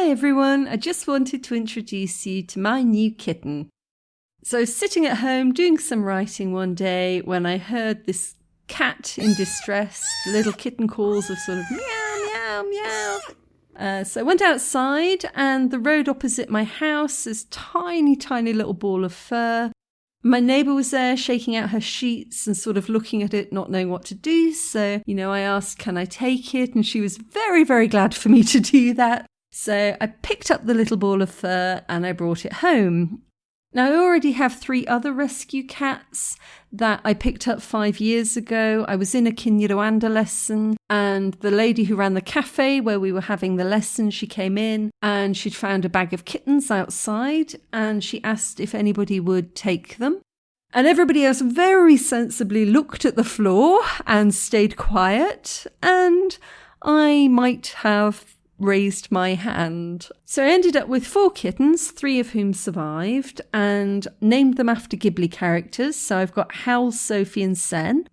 Hi everyone, I just wanted to introduce you to my new kitten. So, sitting at home doing some writing one day when I heard this cat in distress, little kitten calls of sort of meow, meow, meow. Uh, so I went outside, and the road opposite my house is tiny, tiny little ball of fur. My neighbour was there shaking out her sheets and sort of looking at it, not knowing what to do. So, you know, I asked, Can I take it? And she was very, very glad for me to do that. So I picked up the little ball of fur and I brought it home. Now, I already have three other rescue cats that I picked up five years ago. I was in a Kinyarwanda lesson, and the lady who ran the cafe where we were having the lesson, she came in and she'd found a bag of kittens outside, and she asked if anybody would take them. And everybody else very sensibly looked at the floor and stayed quiet, and I might have raised my hand. So I ended up with four kittens, three of whom survived, and named them after Ghibli characters. So I've got Howl, Sophie, and Sen.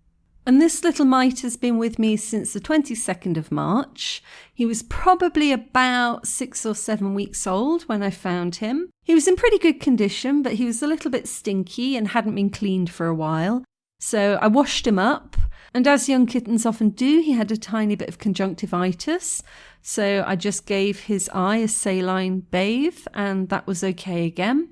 And this little mite has been with me since the 22nd of March. He was probably about six or seven weeks old when I found him. He was in pretty good condition, but he was a little bit stinky and hadn't been cleaned for a while. So I washed him up, and as young kittens often do, he had a tiny bit of conjunctivitis. So I just gave his eye a saline bathe, and that was okay again.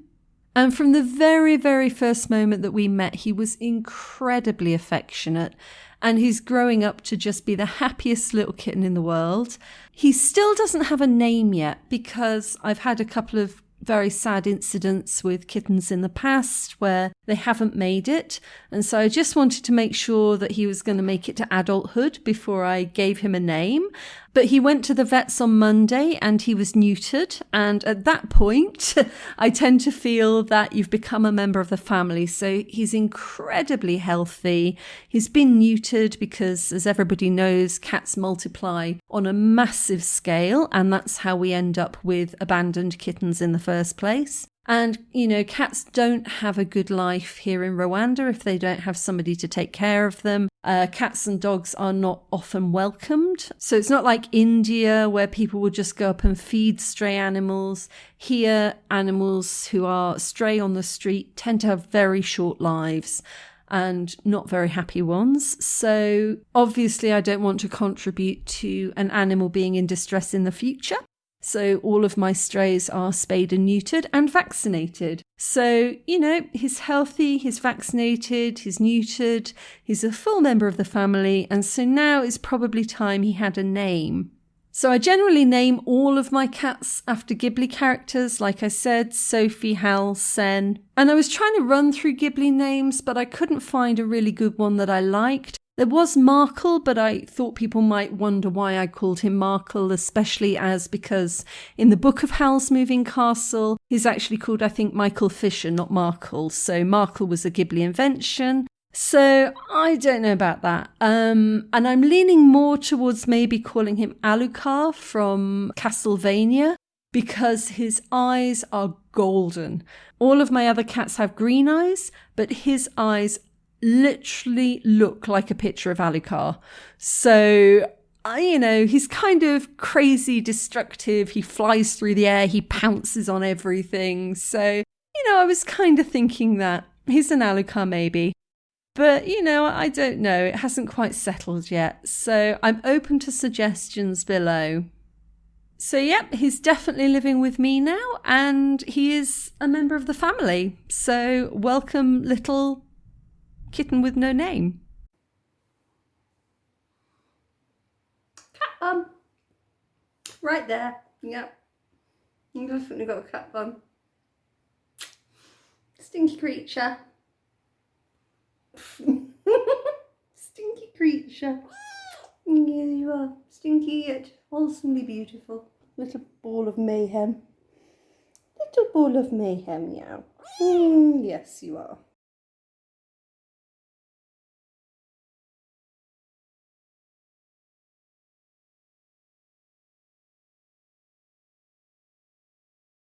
And from the very, very first moment that we met, he was incredibly affectionate. And he's growing up to just be the happiest little kitten in the world. He still doesn't have a name yet because I've had a couple of very sad incidents with kittens in the past where they haven't made it. And so I just wanted to make sure that he was going to make it to adulthood before I gave him a name. But he went to the vets on Monday and he was neutered. And at that point, I tend to feel that you've become a member of the family. So he's incredibly healthy. He's been neutered because, as everybody knows, cats multiply on a massive scale. And that's how we end up with abandoned kittens in the first place. And, you know, cats don't have a good life here in Rwanda if they don't have somebody to take care of them. Uh, cats and dogs are not often welcomed. So it's not like India where people will just go up and feed stray animals. Here, animals who are stray on the street tend to have very short lives and not very happy ones. So obviously, I don't want to contribute to an animal being in distress in the future. So all of my strays are spayed and neutered and vaccinated. So, you know, he's healthy, he's vaccinated, he's neutered, he's a full member of the family, and so now is probably time he had a name. So I generally name all of my cats after Ghibli characters, like I said, Sophie, Hal, Sen. And I was trying to run through Ghibli names, but I couldn't find a really good one that I liked. There was Markl, but I thought people might wonder why I called him Markl, especially as because in the book of Howl's Moving Castle, he's actually called, I think, Michael Fisher, not Markl. So Markl was a Ghibli invention. So I don't know about that. Um, and I'm leaning more towards maybe calling him Alucard from Castlevania because his eyes are golden. All of my other cats have green eyes, but his eyes literally look like a picture of Alucard. So you know, he's kind of crazy destructive. He flies through the air, he pounces on everything. So, you know, I was kind of thinking that he's an Alucard maybe. But, you know, I don't know. It hasn't quite settled yet. So I'm open to suggestions below. So, yep, he's definitely living with me now, and he is a member of the family. So, welcome, little kitten with no name. Cat bum. Right there. Yep. You definitely got a cat bum. Stinky creature. Stinky creature. Here you are. Stinky yet wholesomely beautiful. Little ball of mayhem. Little ball of mayhem, meow. Mm, yes, you are.